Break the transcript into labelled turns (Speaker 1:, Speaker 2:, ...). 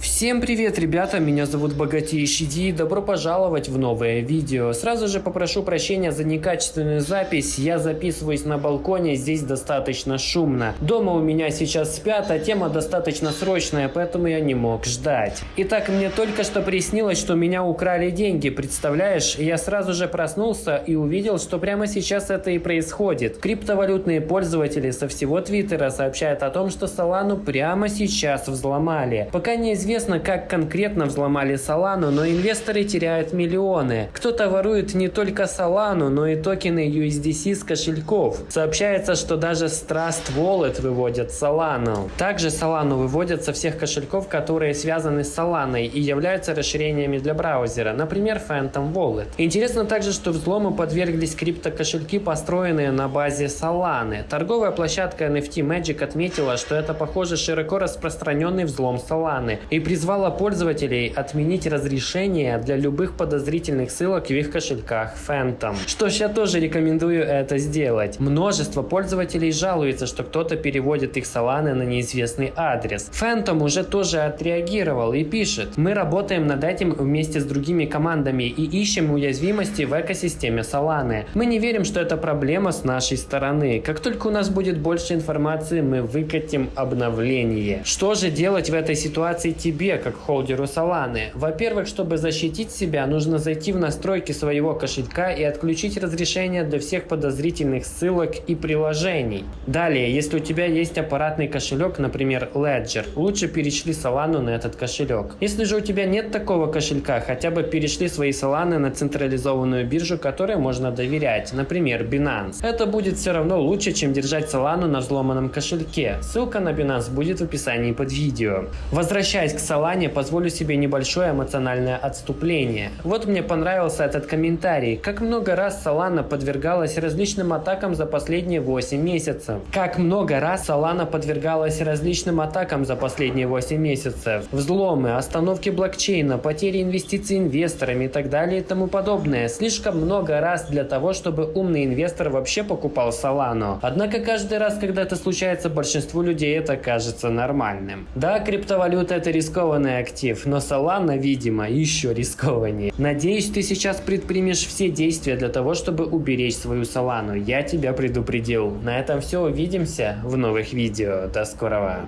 Speaker 1: Всем привет, ребята, меня зовут Богатейший Ди, добро пожаловать в новое видео. Сразу же попрошу прощения за некачественную запись, я записываюсь на балконе, здесь достаточно шумно. Дома у меня сейчас спят, а тема достаточно срочная, поэтому я не мог ждать. Итак, мне только что приснилось, что меня украли деньги, представляешь? Я сразу же проснулся и увидел, что прямо сейчас это и происходит. Криптовалютные пользователи со всего Твиттера сообщают о том, что Солану прямо сейчас взломали. Пока неизвестно, Неизвестно, как конкретно взломали Solana, но инвесторы теряют миллионы. Кто-то ворует не только Solana, но и токены USDC с кошельков. Сообщается, что даже Trust Wallet выводят Solana. Также Solana выводят со всех кошельков, которые связаны с Solana и являются расширениями для браузера, например, Phantom Wallet. Интересно также, что взлому подверглись криптокошельки, построенные на базе Solana. Торговая площадка NFT Magic отметила, что это похоже широко распространенный взлом Solana и признала призвала пользователей отменить разрешение для любых подозрительных ссылок в их кошельках Phantom. Что ж, я тоже рекомендую это сделать. Множество пользователей жалуется, что кто-то переводит их Solana на неизвестный адрес. Phantom уже тоже отреагировал и пишет, мы работаем над этим вместе с другими командами и ищем уязвимости в экосистеме Solana. Мы не верим, что это проблема с нашей стороны. Как только у нас будет больше информации, мы выкатим обновление. Что же делать в этой ситуации тебе, как холдеру Solana. Во-первых, чтобы защитить себя, нужно зайти в настройки своего кошелька и отключить разрешение для всех подозрительных ссылок и приложений. Далее, если у тебя есть аппаратный кошелек, например Ledger, лучше перешли Solana на этот кошелек. Если же у тебя нет такого кошелька, хотя бы перешли свои Solana на централизованную биржу, которой можно доверять, например Binance. Это будет все равно лучше, чем держать Solana на взломанном кошельке. Ссылка на Binance будет в описании под видео. Возвращаясь к Солане позволю себе небольшое эмоциональное отступление. Вот мне понравился этот комментарий. Как много раз Солана подвергалась различным атакам за последние 8 месяцев. Как много раз Солана подвергалась различным атакам за последние 8 месяцев. Взломы, остановки блокчейна, потери инвестиций инвесторами и так далее и тому подобное. Слишком много раз для того, чтобы умный инвестор вообще покупал Солану. Однако каждый раз, когда это случается, большинству людей это кажется нормальным. Да, криптовалюта это рисково рискованный актив, но Solana, видимо, еще рискованнее. Надеюсь, ты сейчас предпримешь все действия для того, чтобы уберечь свою Solana. Я тебя предупредил. На этом все, увидимся в новых видео. До скорого.